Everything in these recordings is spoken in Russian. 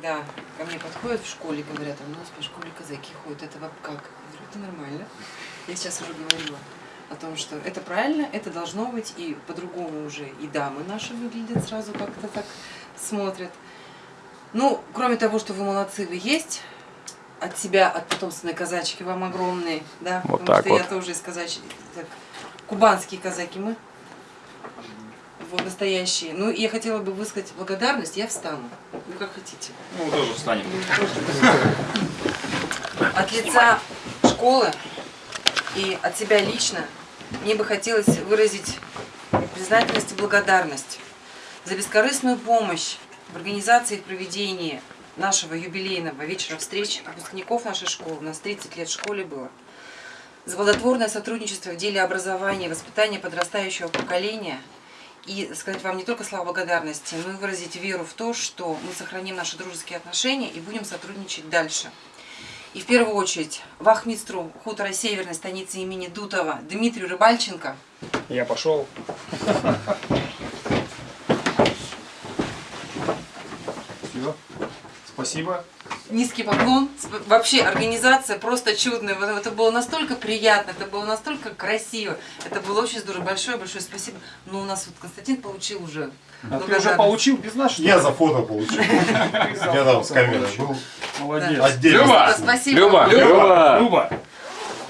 когда ко мне подходят в школе, говорят, у нас по школе казаки ходят, это вам как? Я говорю, это нормально. Я сейчас уже говорила о том, что это правильно, это должно быть, и по-другому уже и дамы наши выглядят сразу как-то так смотрят. Ну, кроме того, что вы молодцы, вы есть, от себя, от потомственной казачки вам огромные, да, Вот потому так что я вот. тоже из казачьей, так, кубанские казаки мы, вот, настоящие. Ну, я хотела бы высказать благодарность, я встану, ну, как хотите. Ну, тоже встанем. От лица школы и от себя лично мне бы хотелось выразить признательность и благодарность за бескорыстную помощь в организации и проведении нашего юбилейного вечера встреч выпускников нашей школы. У нас 30 лет в школе было. За плодотворное сотрудничество в деле образования и воспитания подрастающего поколения. И сказать вам не только слова благодарности, но и выразить веру в то, что мы сохраним наши дружеские отношения и будем сотрудничать дальше. И в первую очередь вахмистру хутора Северной станицы имени Дутова Дмитрию Рыбальченко. Я пошел. Все. Спасибо. Низкий поклон. Вообще организация просто чудная. Вот Это было настолько приятно, это было настолько красиво. Это было очень здорово. Большое-большое спасибо. Но у нас вот Константин получил уже А ты уже получил без ли? Я за фото получил. Я там с камерой был. Молодец. Люба! Спасибо. Люба! Люба! Люба!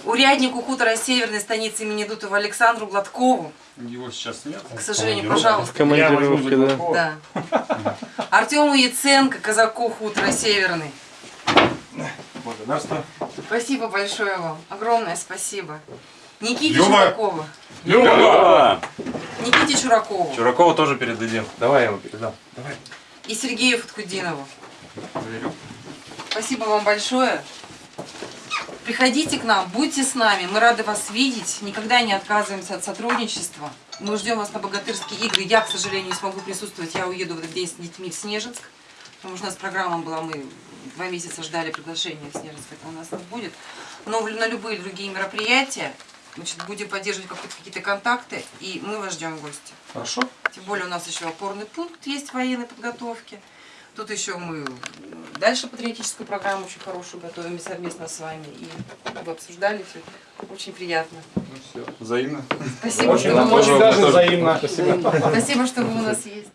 Уряднику хутора Северной станицы имени Дутова Александру Гладкову. Его сейчас нет. К сожалению, пожалуйста. Да. Гладкова. Да. Артему Яценко, казаку хутора Северный. Благодарствую. Спасибо большое вам. Огромное спасибо. Никите Люба. Чуракову. Люба! Никите Чуракову. Чуракова тоже передадим. Давай я его передам. Давай. И Сергею Фаткудинову. Спасибо вам большое. Приходите к нам, будьте с нами, мы рады вас видеть, никогда не отказываемся от сотрудничества. Мы ждем вас на богатырские игры. Я, к сожалению, не смогу присутствовать, я уеду в этот день с детьми в Снежинск, потому что у нас программа была, мы два месяца ждали приглашения в Снежинск, это у нас не будет. Но на любые другие мероприятия, значит, будем поддерживать какие-то- контакты, и мы вас ждем в гости. Хорошо. Тем более у нас еще опорный пункт есть военной подготовки. Тут еще мы дальше патриотическую программу очень хорошую готовим совместно с вами. И вы обсуждали все. Очень приятно. Взаимно. Спасибо, Очень, что вы, очень даже взаимно. спасибо, что вы у нас есть.